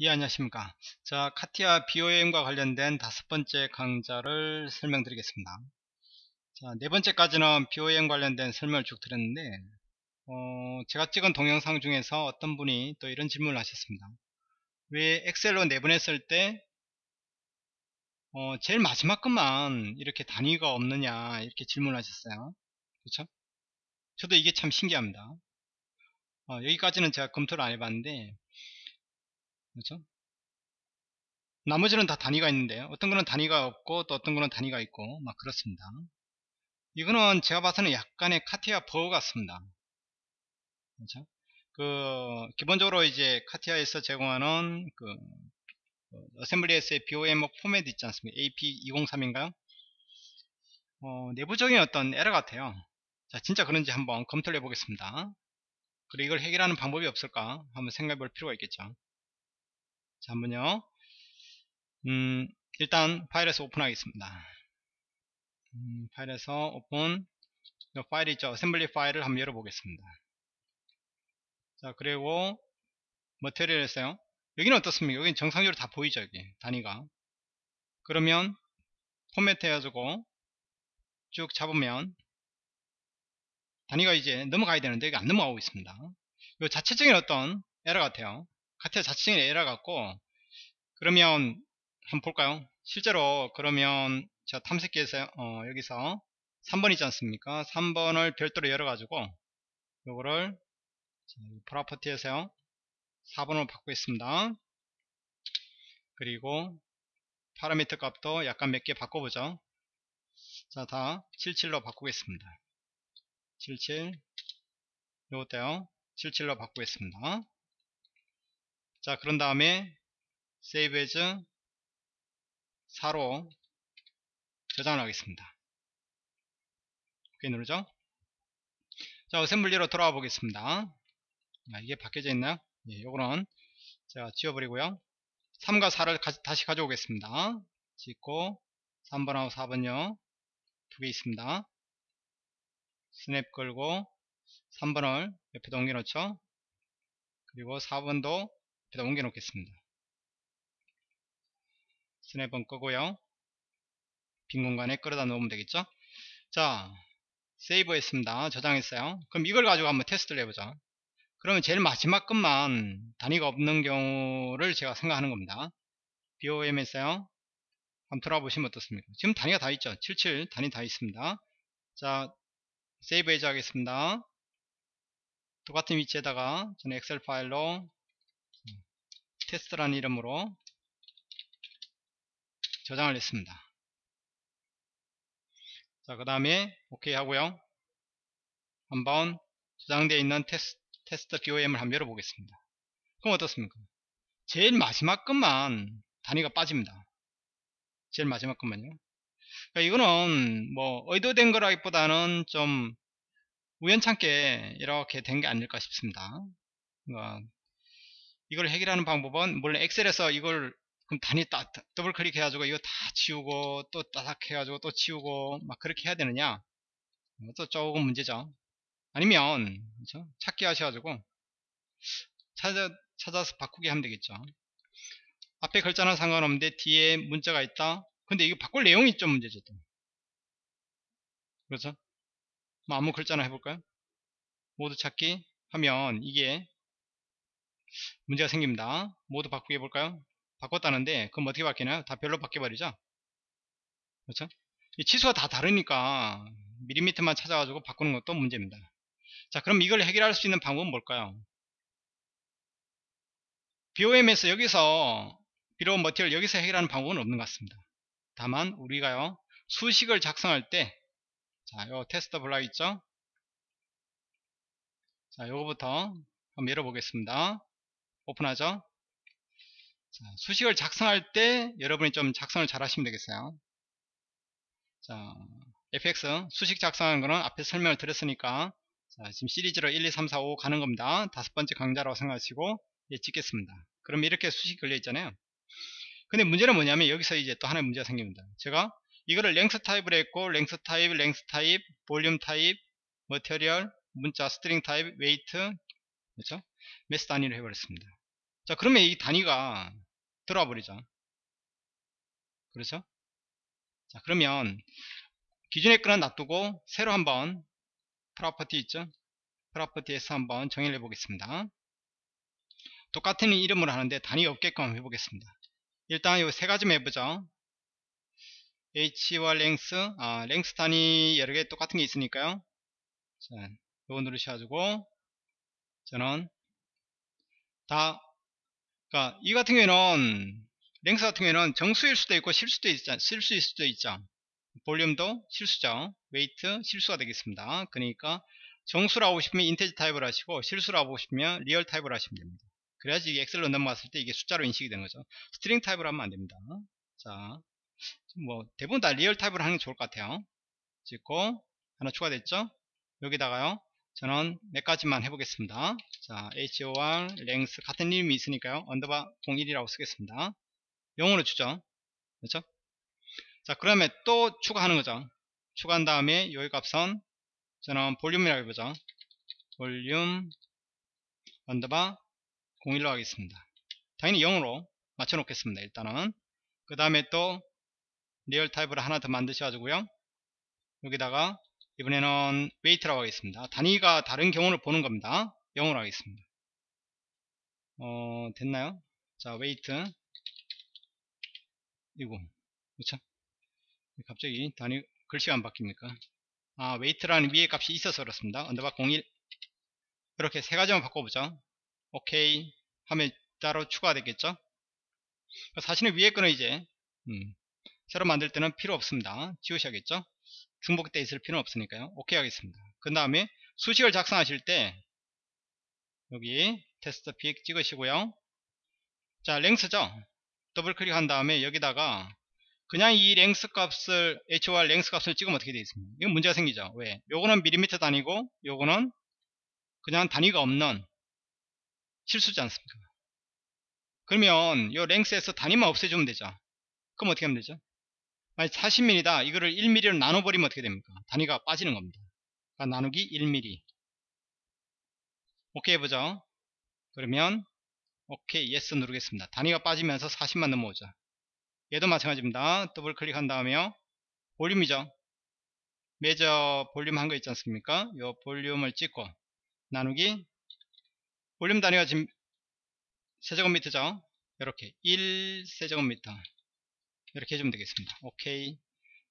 예 안녕하십니까. 자 카티아 BOM과 관련된 다섯 번째 강좌를 설명드리겠습니다. 자네 번째까지는 BOM 관련된 설명을 쭉 드렸는데 어, 제가 찍은 동영상 중에서 어떤 분이 또 이런 질문을 하셨습니다. 왜 엑셀로 내보냈을 때 어, 제일 마지막 것만 이렇게 단위가 없느냐 이렇게 질문을 하셨어요. 그렇죠? 저도 이게 참 신기합니다. 어, 여기까지는 제가 검토를 안 해봤는데 그렇죠? 나머지는 다 단위가 있는데 어떤 거는 단위가 없고 또 어떤 거는 단위가 있고 막 그렇습니다. 이거는 제가 봐서는 약간의 카티아 버거 같습니다. 그렇죠? 그 기본적으로 이제 카티아에서 제공하는 그 어셈블리에서의 BOM 포맷 있지 않습니까? AP203인가요? 어, 내부적인 어떤 에러 같아요. 자, 진짜 그런지 한번 검토를 해보겠습니다. 그리고 이걸 해결하는 방법이 없을까? 한번 생각해 볼 필요가 있겠죠. 자 한번요. 음, 일단 파일에서 오픈하겠습니다. 음, 파일에서 오픈. 파일 있죠. assembly 파일을 한번 열어보겠습니다. 자 그리고 material에서요. 여기는 어떻습니까? 여기는 정상적으로 다 보이죠 여기. 단위가. 그러면 포맷 해가지고 쭉 잡으면 단위가 이제 넘어가야 되는데 여기 안 넘어가고 있습니다. 이 자체적인 어떤 에러 같아요 카티아 자체적인 에러 같고 그러면 한번 볼까요? 실제로 그러면 제가 탐색기에서 어, 여기서 3번 있지 않습니까? 3번을 별도로 열어 가지고 요거를 프로퍼티에서요. 4번으로 바꾸겠습니다. 그리고 파라미터 값도 약간 몇 개 바꿔보죠. 자 다 77로 바꾸겠습니다. 77 요것도요. 77로 바꾸겠습니다 자 그런 다음에 save as 4로 저장을 하겠습니다. 오케이 누르죠? 자 어셈블리로 돌아와 보겠습니다. 아, 이게 바뀌어져 있나요? 예, 요거는 제가 지워버리고요. 3과 4를 가, 다시 가져오겠습니다. 짓고 3번하고 4번요. 두 개 있습니다. 스냅 걸고 3번을 옆에다 옮겨 놓죠? 그리고 4번도 여기다 옮겨 놓겠습니다. 스냅은 끄고요. 빈 공간에 끌어다 놓으면 되겠죠? 자 세이브 했습니다. 저장했어요. 그럼 이걸 가지고 한번 테스트를 해보자. 그러면 제일 마지막 것만 단위가 없는 경우를 제가 생각하는 겁니다. BOM에서요. 한번 들어보시면 어떻습니까? 지금 단위가 다 있죠? 77 단위 다 있습니다. 자 세이브 해제 하겠습니다. 똑같은 위치에다가 저는 엑셀 파일로 테스트라는 이름으로 저장을 했습니다. 자, 그 다음에 OK 하고요. 한번 저장되어 있는 테스트, 테스트 BOM을 한번 열어보겠습니다. 그럼 어떻습니까? 제일 마지막 것만 단위가 빠집니다. 제일 마지막 것만요. 그러니까 이거는 뭐 의도된 거라기보다는 좀 우연찮게 이렇게 된 게 아닐까 싶습니다. 그러니까 이걸 해결하는 방법은 물론 엑셀에서 이걸 그럼 단위 따, 더블 클릭 해 가지고 이거 다 치우고 또 따닥 해 가지고 또 치우고 막 그렇게 해야 되느냐? 또 조금 문제죠. 아니면 그렇죠? 찾기 하셔 가지고 찾아, 찾아서 바꾸게 하면 되겠죠. 앞에 글자는 상관없는데 뒤에 문자가 있다? 근데 이거 바꿀 내용이 좀 문제죠 또. 그렇죠? 뭐 아무 글자나 해볼까요? 모두 찾기 하면 이게 문제가 생깁니다. 모두 바꾸게 해볼까요? 바꿨다는데 그럼 어떻게 바뀌나요? 다 별로 바뀌어버리죠? 그렇죠? 이 치수가 다 다르니까 미리미터만 찾아가지고 바꾸는 것도 문제입니다. 자 그럼 이걸 해결할 수 있는 방법은 뭘까요? BOM에서 여기서 비로운 머티리얼 여기서 해결하는 방법은 없는 것 같습니다. 다만 우리가요 수식을 작성할 때 자, 요 테스트 블락 있죠? 자, 요거부터 한번 열어보겠습니다. 오픈하죠? 자, 수식을 작성할 때 여러분이 좀 작성을 잘 하시면 되겠어요. 자 fx 수식 작성하는 거는 앞에 설명을 드렸으니까 자, 지금 시리즈로 1, 2, 3, 4, 5 가는 겁니다. 다섯 번째 강좌라고 생각하시고 예, 찍겠습니다. 그럼 이렇게 수식 걸려 있잖아요. 근데 문제는 뭐냐면 여기서 이제 또 하나의 문제가 생깁니다. 제가 이거를 length 타입을 했고 length 타입, length 타입, 볼륨 타입, material, 문자, string 타입, weight 그렇죠? mass 단위로 해버렸습니다 자 그러면 이 단위가 들어와 버리죠. 그렇죠? 자 그러면 기존의 건은 놔두고 새로 한번 property 있죠? property에서 한번 정의를 해 보겠습니다. 똑같은 이름으로 하는데 단위가 없게끔 해보겠습니다. 일단 이 세 가지만 해보죠. HOR length 아 length 단위 여러 개 똑같은 게 있으니까요. 자 요거 누르셔가지고 저는 다 그러니까 이 같은 경우에는 length 같은 경우에는 정수일 수도 있고 실수도 있죠 실수일 수도 있죠 볼륨도 실수죠. weight 실수가 되겠습니다. 그러니까 정수로 하고 싶으면 integer 타입을 하시고 실수로 하고 싶으면 real 타입을 하시면 됩니다. 그래야지 엑셀로 넘어갔을 때 이게 숫자로 인식이 되는 거죠. string 타입으로 하면 안 됩니다. 자 뭐 대부분 다 real 타입으로 하는 게 좋을 것 같아요. 찍고 하나 추가됐죠? 여기다가요 저는 몇 가지만 해보겠습니다. 자 HOR length 같은 이름이 있으니까요. underbar 01이라고 쓰겠습니다. 0으로 주죠. 그렇죠? 자 그러면 또 추가하는 거죠. 추가한 다음에 여기 값은 저는 볼륨이라고 해보죠. 볼륨 underbar 01로 하겠습니다. 당연히 0으로 맞춰 놓겠습니다 일단은. 그 다음에 또 real 타입으로 하나 더 만드셔가지고요. 여기다가 이번에는 weight라고 하겠습니다. 단위가 다른 경우를 보는 겁니다. 0으로 하겠습니다. 어 됐나요? 자 weight. 이거 그렇죠 갑자기 단위 글씨가 안 바뀝니까? 아 weight라는 위에 값이 있어서 그렇습니다. underbar 01 이렇게 세 가지만 바꿔보죠. 오케이. 하면 따로 추가가 되겠죠? 사실은 위에 거는 이제 음, 새로 만들 때는 필요 없습니다. 지우셔야겠죠 중복돼 있을 필요는 없으니까요. 오케이 하겠습니다. 그 다음에 수식을 작성하실 때 여기 테스트 픽 찍으시고요. 자 length죠? 더블 클릭한 다음에 여기다가 그냥 이 length 값을 HOR length 값을 찍으면 어떻게 되어 있습니까? 이건 문제가 생기죠. 왜? 요거는 밀리미터 단위고 요거는 그냥 단위가 없는 실수지 않습니까? 그러면 요 length에서 단위만 없애주면 되죠. 그럼 어떻게 하면 되죠 만약 40mm다. 이거를 1mm로 나눠버리면 어떻게 됩니까? 단위가 빠지는 겁니다. 그러니까 나누기 1mm 오케이 해보죠. 그러면 오케이 yes 누르겠습니다. 단위가 빠지면서 40만 넘어오죠. 얘도 마찬가지입니다. 더블 클릭한 다음에요 볼륨이죠. measure volume 한 거 있지 않습니까? 요 볼륨을 찍고 나누기 볼륨 단위가 지금 세제곱미터죠? 이렇게 1세제곱미터 이렇게 해주면 되겠습니다. 오케이.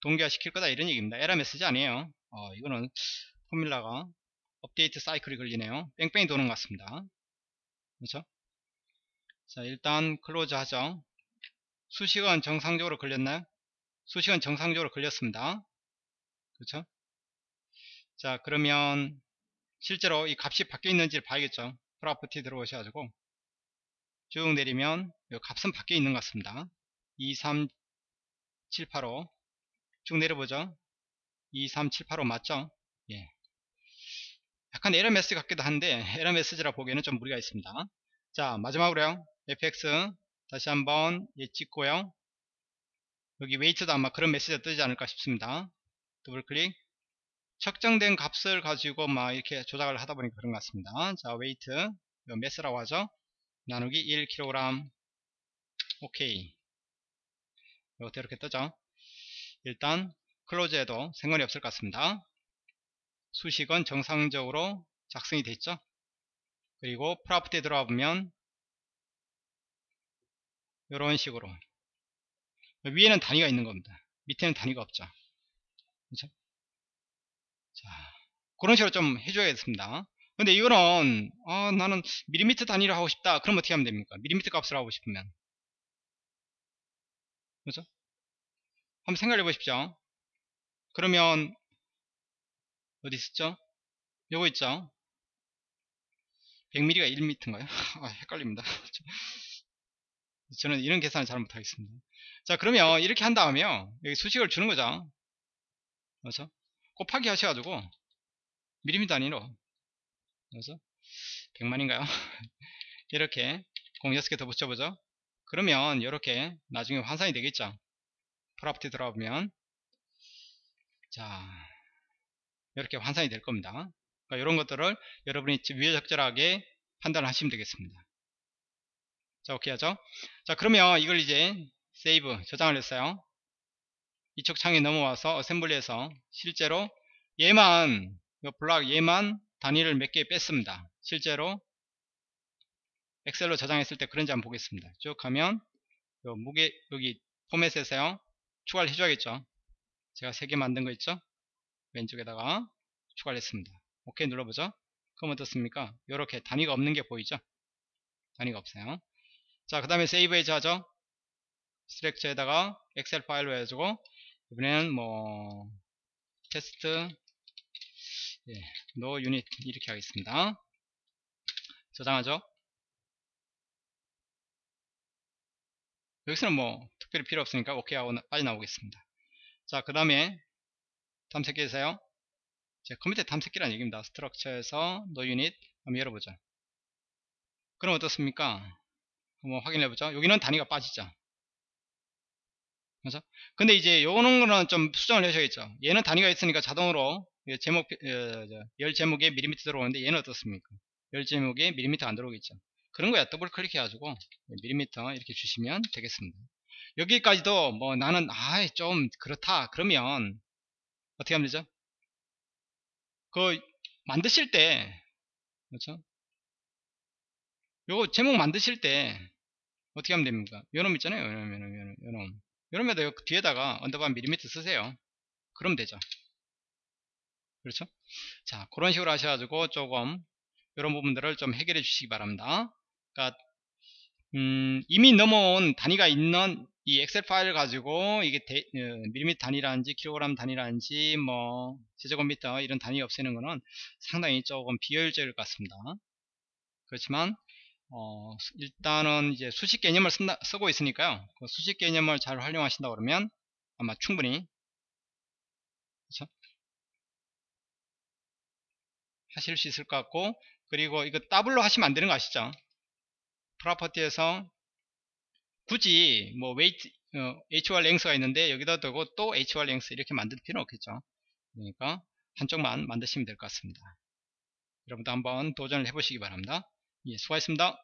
동기화 시킬 거다 이런 얘기입니다. 에러 메시지 아니에요. 어, 이거는 formula가 업데이트 사이클이 걸리네요. 뺑뺑이 도는 것 같습니다. 그렇죠? 자 일단 close 하죠. 수식은 정상적으로 걸렸나요? 수식은 정상적으로 걸렸습니다. 그렇죠? 자 그러면 실제로 이 값이 바뀌어 있는지를 봐야겠죠. 프로퍼티 들어오셔가지고. 쭉 내리면 이 값은 바뀌어 있는 것 같습니다 23785 쭉 내려보죠. 23785 맞죠? 예. 약간 에러 메시지 같기도 한데 에러 메시지라 보기에는 좀 무리가 있습니다. 자 마지막으로요. fx 다시 한번 예 찍고요. 여기 weight도 아마 그런 메시지가 뜨지 않을까 싶습니다. 더블 클릭. 측정된 값을 가지고 막 이렇게 조작을 하다 보니까 그런 것 같습니다. 자 weight. Mass라고 하죠. 나누기 1kg 오케이 이것도 이렇게 뜨죠. 일단 close해도 상관이 없을 것 같습니다. 수식은 정상적으로 작성이 됐죠. 그리고 프로퍼티에 들어와 보면 이런 식으로. 위에는 단위가 있는 겁니다. 밑에는 단위가 없죠. 그렇죠? 자 그런 식으로 좀 해줘야겠습니다. 근데 이거는 아, 나는 밀리미터 단위로 하고 싶다. 그럼 어떻게 하면 됩니까? 밀리미터 값을 하고 싶으면. 그렇죠 한번 생각해 보십시오. 그러면 어디 있었죠? 요거 있죠? 100mm가 1m인가요? 아, 헷갈립니다. 저는 이런 계산을 잘 못하겠습니다. 자 그러면 이렇게 한 다음에요 여기 수식을 주는 거죠. 그렇죠? 곱하기 하셔가지고 미리미 단위로. 그래서 100만인가요? 이렇게 공 6개 더 붙여보죠. 그러면 이렇게 나중에 환산이 되겠죠 property 들어가보면 자 이렇게 환산이 될 겁니다. 그러니까 이런 것들을 여러분이 위에 적절하게 판단을 하시면 되겠습니다. 자 오케이 하죠? 자 그러면 이걸 이제 save 저장을 했어요. 이쪽 창에 넘어와서 assembly에서 실제로 얘만 이 블락 얘만 단위를 몇 개 뺐습니다. 실제로 엑셀로 저장했을 때 그런지 한번 보겠습니다. 쭉 하면 요 무게 여기 포맷에서요 추가를 해줘야겠죠? 제가 3개 만든 거 있죠? 왼쪽에다가 추가를 했습니다. 오케이 눌러보죠. 그럼 어떻습니까? 이렇게 단위가 없는 게 보이죠? 단위가 없어요. 자 그 다음에 save as 하죠? structure에다가 엑셀 파일로 해가지고 이번에는 뭐 테스트 예, no unit 이렇게 하겠습니다. 저장하죠? 여기서는 뭐 특별히 필요 없으니까 오케이 하고 빠져나오겠습니다. 자 그 다음에 탐색기에서요. 제 컴퓨터 탐색기란 얘기입니다. 스트럭처에서 no unit 한번 열어보죠 그럼 어떻습니까? 한번 확인해 보죠 여기는 단위가 빠지죠 그죠? 근데 이제 요런 거는 좀 수정을 하셔야겠죠. 얘는 단위가 있으니까 자동으로 제목 열 제목에 밀리미터 들어오는데 얘는 어떻습니까? 열 제목에 밀리미터 안 들어오겠죠. 그런 거야. 더블 클릭해 가지고 밀리미터 이렇게 주시면 되겠습니다 여기까지도 뭐 나는 아좀 그렇다. 그러면 어떻게 하면 되죠? 그 만드실 때 그렇죠? 요거 제목 만드실 때 어떻게 하면 됩니까? 요놈 있잖아요. 요놈 요놈 요놈 요놈 요놈에다 뒤에다가 underbar 밀리미터 쓰세요. 그럼 되죠. 그렇죠? 자 그런 식으로 하셔가지고 조금 이런 부분들을 좀 해결해 주시기 바랍니다. 그러니까 음, 이미 넘어온 단위가 있는 이 엑셀 파일을 가지고 이게 데, 어, 밀리미터 단위라든지 킬로그램 단위라든지 뭐 제곱미터 이런 단위 없애는 거는 상당히 조금 비효율적일 것 같습니다. 그렇지만 어, 일단은 이제 수식 개념을 쓴다, 쓰고 있으니까요. 그 수식 개념을 잘 활용하신다 그러면 아마 충분히 그렇죠? 하실 수 있을 것 같고 그리고 이거 더블로 하시면 안 되는 거 아시죠? property에서 굳이 뭐 weight 어, HR 랭스가 있는데 여기다 두고 또 HR length 이렇게 만들 필요는 없겠죠. 그러니까 한쪽만 만드시면 될 것 같습니다. 여러분도 한번 도전을 해보시기 바랍니다. 예, 수고하셨습니다